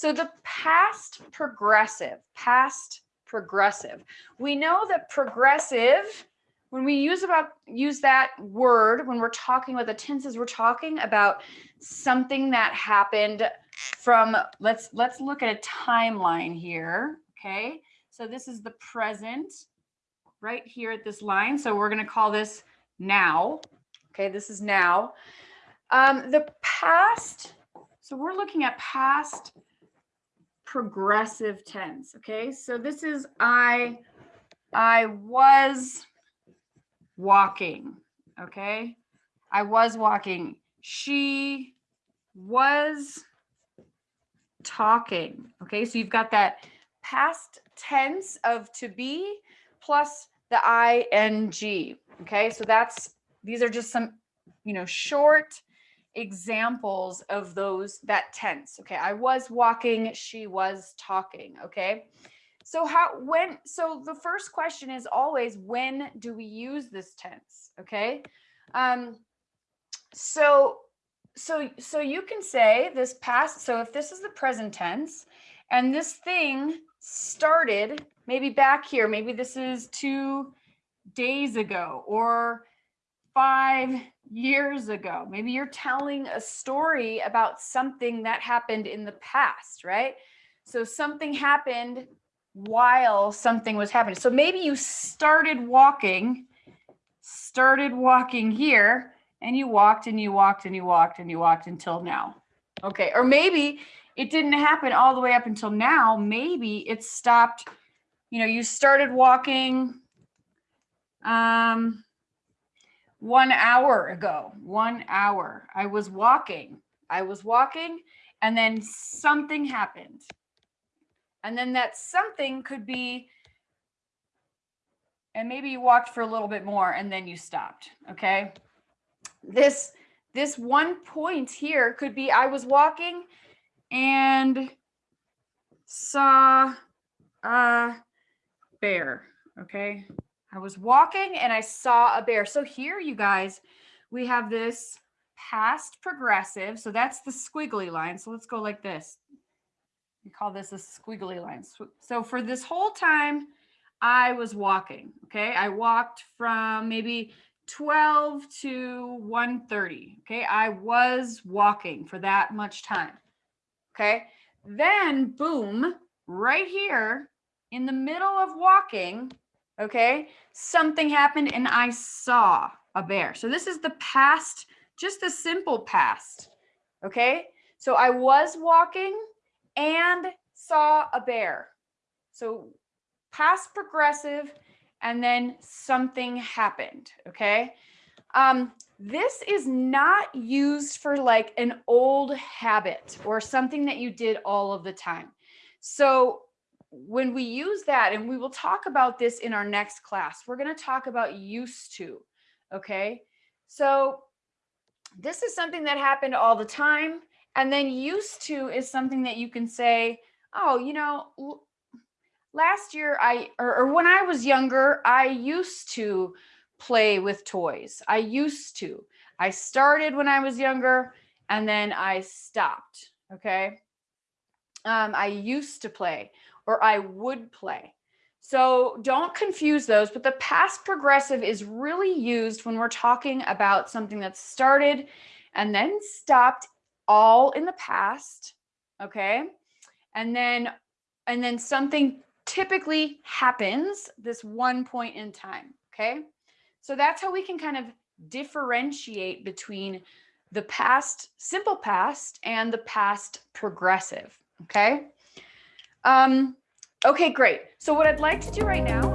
So the past progressive, past progressive. We know that progressive, when we use about use that word, when we're talking about the tenses, we're talking about something that happened from, let's, let's look at a timeline here, okay? So this is the present right here at this line. So we're gonna call this now, okay? This is now. Um, the past, so we're looking at past progressive tense. Okay, so this is I, I was walking. Okay, I was walking. She was talking. Okay, so you've got that past tense of to be plus the ing. Okay, so that's these are just some, you know, short examples of those that tense okay? I was walking she was talking okay? So how when so the first question is always when do we use this tense okay? Um so so so you can say this past so if this is the present tense and this thing started maybe back here maybe this is two days ago or five years ago. Maybe you're telling a story about something that happened in the past, right? So something happened while something was happening. So maybe you started walking, started walking here, and you walked and you walked and you walked and you walked until now. Okay, or maybe it didn't happen all the way up until now. Maybe it stopped, you know, you started walking, um, one hour ago, one hour, I was walking. I was walking and then something happened. And then that something could be, and maybe you walked for a little bit more and then you stopped. Okay. This, this one point here could be I was walking and saw a bear. Okay. I was walking and I saw a bear. So here, you guys, we have this past progressive. So that's the squiggly line. So let's go like this. We call this a squiggly line. So for this whole time, I was walking. Okay. I walked from maybe 12 to 1.30. Okay. I was walking for that much time. Okay. Then boom, right here in the middle of walking, okay, something happened and I saw a bear. So this is the past, just the simple past, okay? So I was walking and saw a bear. So past progressive and then something happened, okay? Um, this is not used for like an old habit or something that you did all of the time. So when we use that, and we will talk about this in our next class, we're going to talk about used to. Okay. So this is something that happened all the time. And then used to is something that you can say, oh, you know, last year I, or, or when I was younger, I used to play with toys. I used to. I started when I was younger and then I stopped. Okay. Um, I used to play or I would play. So don't confuse those, but the past progressive is really used when we're talking about something that started and then stopped all in the past, okay? And then and then something typically happens this one point in time, okay? So that's how we can kind of differentiate between the past simple past and the past progressive, okay? Um, okay, great. So what I'd like to do right now,